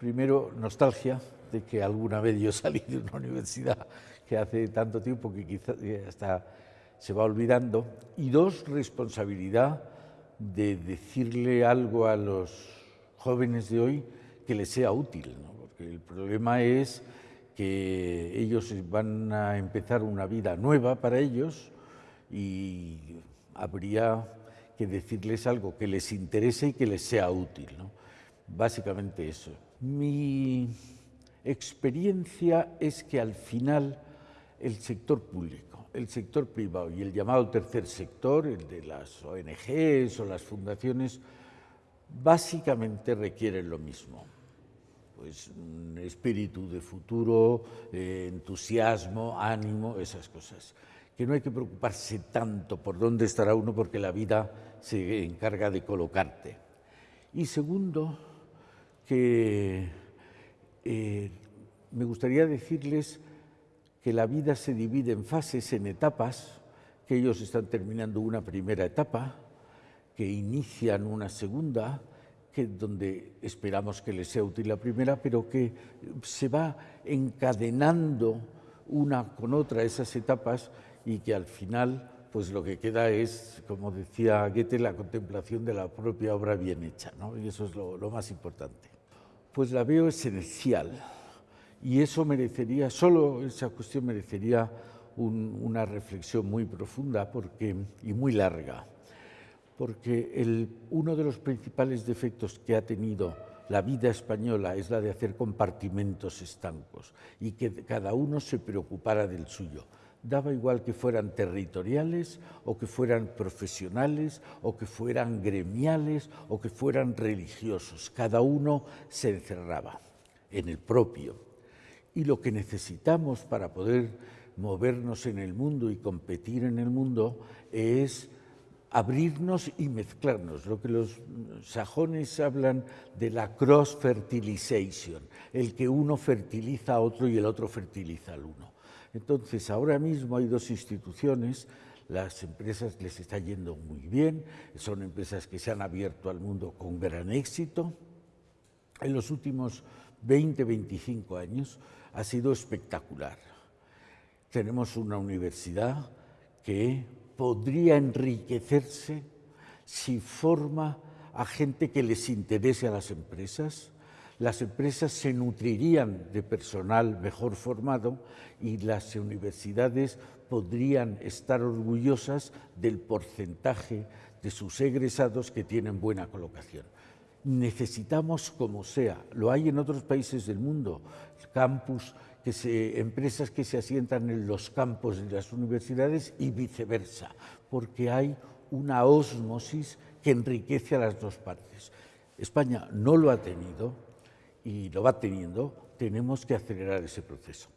Primero, nostalgia de que alguna vez yo salí de una universidad que hace tanto tiempo que quizás se va olvidando. Y dos, responsabilidad de decirle algo a los jóvenes de hoy que les sea útil, porque el problema es que ellos van a empezar una vida nueva para ellos y habría que decirles algo que les interese y que les sea útil. Básicamente eso. Mi experiencia es que al final el sector público, el sector privado y el llamado tercer sector, el de las ONGs o las fundaciones, básicamente requieren lo mismo. Pues un espíritu de futuro, eh, entusiasmo, ánimo, esas cosas. Que no hay que preocuparse tanto por dónde estará uno porque la vida se encarga de colocarte. Y segundo, que eh, me gustaría decirles que la vida se divide en fases, en etapas, que ellos están terminando una primera etapa, que inician una segunda, que donde esperamos que les sea útil la primera, pero que se va encadenando una con otra esas etapas y que al final pues lo que queda es, como decía Goethe, la contemplación de la propia obra bien hecha, ¿no? y eso es lo, lo más importante. Pues la veo esencial y eso merecería, solo esa cuestión merecería una reflexión muy profunda porque, y muy larga, porque uno de los principales defectos que ha tenido la vida española es la de hacer compartimentos estancos y que cada uno se preocupara del suyo. Daba igual que fueran territoriales o que fueran profesionales o que fueran gremiales o que fueran religiosos. Cada uno se encerraba en el propio y lo que necesitamos para poder movernos en el mundo y competir en el mundo es abrirnos y mezclarnos, lo que los sajones hablan de la cross-fertilization, el que uno fertiliza a otro y el otro fertiliza al uno. Entonces, ahora mismo hay dos instituciones, las empresas les está yendo muy bien, son empresas que se han abierto al mundo con gran éxito. En los últimos 20, 25 años, ha sido espectacular. Tenemos una universidad que podría enriquecerse si forma a gente que les interese a las empresas, las empresas se nutrirían de personal mejor formado y las universidades podrían estar orgullosas del porcentaje de sus egresados que tienen buena colocación necesitamos como sea. Lo hay en otros países del mundo, campus, que se, empresas que se asientan en los campos de las universidades y viceversa, porque hay una ósmosis que enriquece a las dos partes. España no lo ha tenido y lo va teniendo, tenemos que acelerar ese proceso.